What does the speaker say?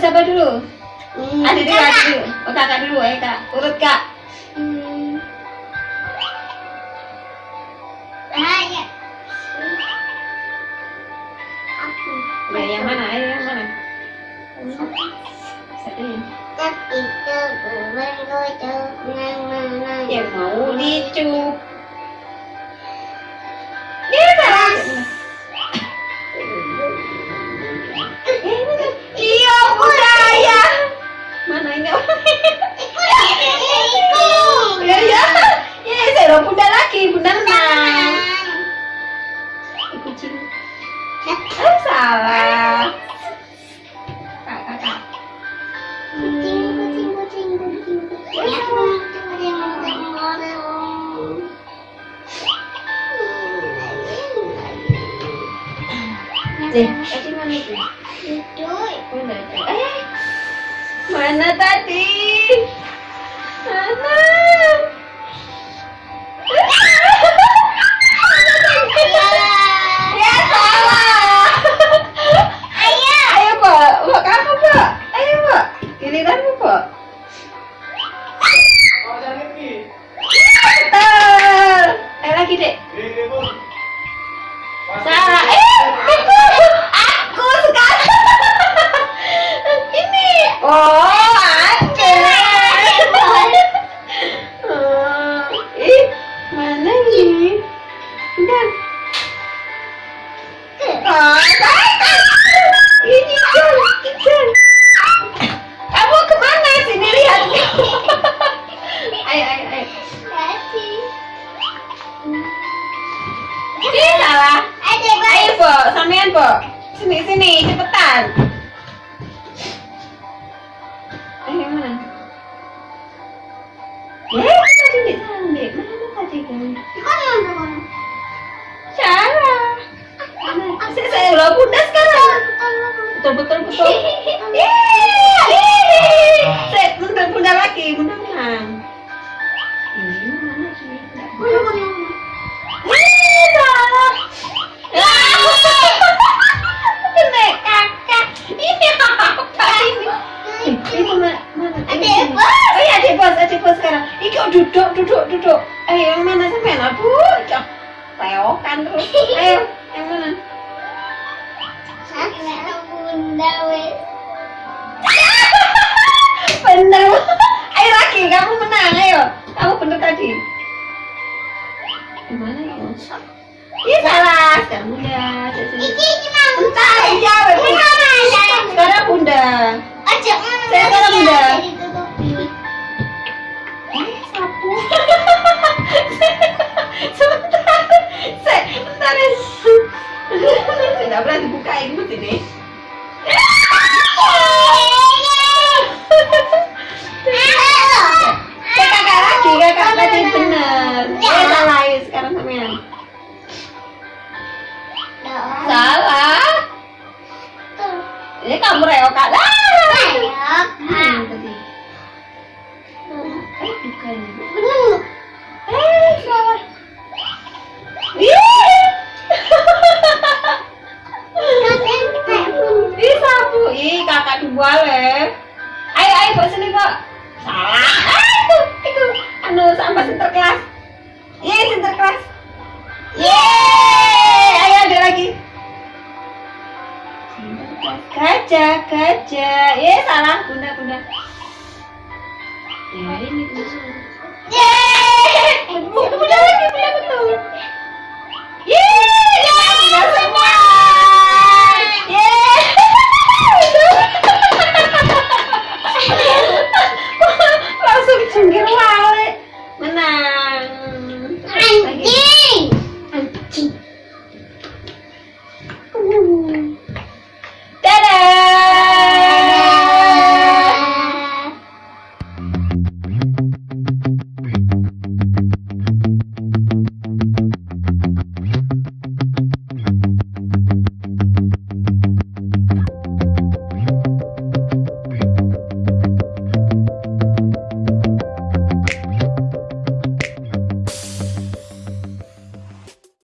siapa dulu? Hmm, Adik kakak. adik dulu. Oh, kakak dulu, eh kak. Urut kak. Hmm. Ah, ya. Aku. Ya, yang mana? Ayo, yang mana? Sedih. Tapi itu bergoyang nang Yang mau dicup. Eh, tadi mana itu? Mana? Eh, mana tadi? Ayo, Bo, sampean, Bo. Sini, sini, cepetan. Ayo, mana? Eh, tadi di. Mana tadi, kan? Mana? Saya, saya udah bunda sekarang. Betul, betul, betul. Duduk, duduk, duduk. Ayo, yang mana sampean? Aduh, cok. Reokan terus. Ayo, yang mana? Bener. Ayo lagi, kamu menang. Ayo, kamu bener tadi. Gimana ya? Iya salah. Sekarang bunda. Sini. Bentar, dijawab. Sekarang bunda. Saya sekarang bunda. Ah. Hmm. Eh, bukan. Eh, salah. Ih. Ih, sapu. Ih, kakak dua le. Ayo, ayo, bawa sini, Pak. Salah. Ah, itu, itu. Anu, sampah sinterklas. Yeay, sinterklas. Yeay, gajah gajah eh salah bunda bunda ya ini tuh Yeay! Bunda lagi, bunda betul.